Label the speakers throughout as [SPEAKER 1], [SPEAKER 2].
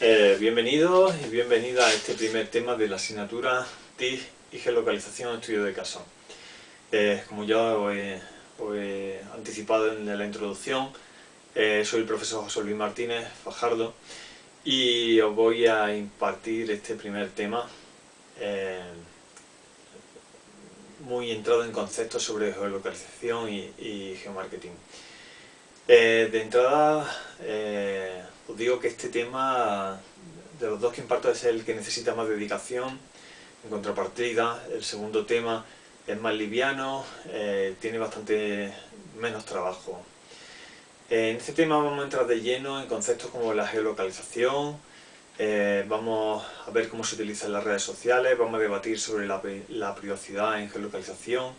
[SPEAKER 1] Eh, bienvenidos y bienvenida a este primer tema de la asignatura TIC y geolocalización en estudio de caso. Eh, como ya os he, anticipado en la introducción, eh, soy el profesor José Luis Martínez Fajardo y os voy a impartir este primer tema muy entrado en conceptos sobre geolocalización y, geomarketing. De entrada, os digo que este tema, de los dos que imparto, es el que necesita más dedicación. En contrapartida, el segundo tema es más liviano, eh, tiene bastante menos trabajo. en este tema vamos a entrar de lleno en conceptos como la geolocalización, eh, vamos a ver cómo se utilizan las redes sociales, vamos a debatir sobre la, privacidad en geolocalización,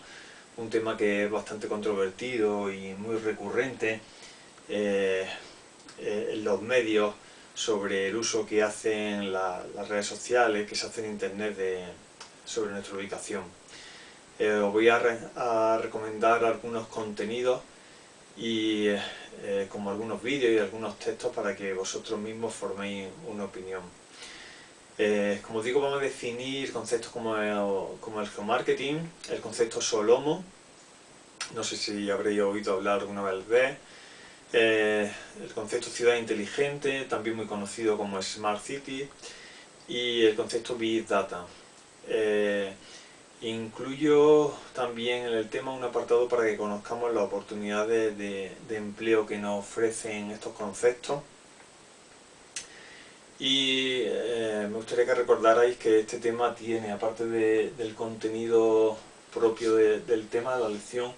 [SPEAKER 1] un tema que es bastante controvertido y muy recurrente. Eh, eh, en los medios sobre el uso que hacen las redes sociales, que se hace en internet sobre nuestra ubicación. Eh, os voy a, recomendar algunos contenidos y como algunos vídeos y algunos textos para que vosotros mismos forméis una opinión. Como digo, vamos a definir conceptos como el, como el geomarketing, el concepto Solomo, no sé si habréis oído hablar alguna vez de eh, el concepto ciudad inteligente, también muy conocido como Smart City, y el concepto Big Data. Eh, incluyo también en el tema un apartado para que conozcamos las oportunidades de, empleo que nos ofrecen estos conceptos. Y eh, me gustaría que recordarais que este tema tiene, aparte del contenido propio del tema de la lección,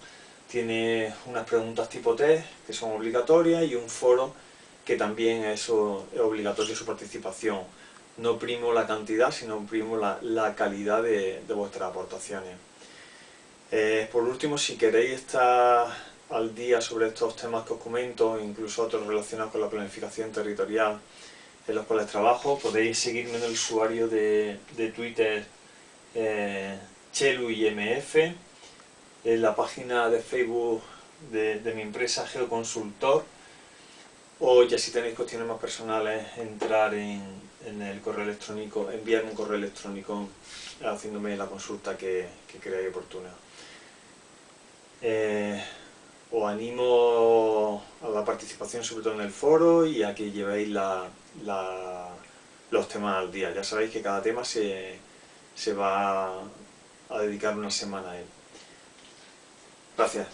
[SPEAKER 1] tiene unas preguntas tipo test que son obligatorias y un foro que también es, obligatorio su participación. No primo la cantidad, sino primo la, calidad de, vuestras aportaciones. Eh, por último, si queréis estar al día sobre estos temas que os comento, incluso otros relacionados con la planificación territorial en los cuales trabajo, podéis seguirme en el usuario de, Twitter eh, CheluIMF en la página de Facebook de, mi empresa Geoconsultor o ya si tenéis cuestiones más personales entrar en, el correo electrónico, enviarme un correo electrónico haciéndome la consulta que, creáis oportuna. Eh, os animo la participación sobre todo en el foro y a que llevéis los temas al día. Ya sabéis que cada tema se, se va a dedicar una semana a él. Gracias.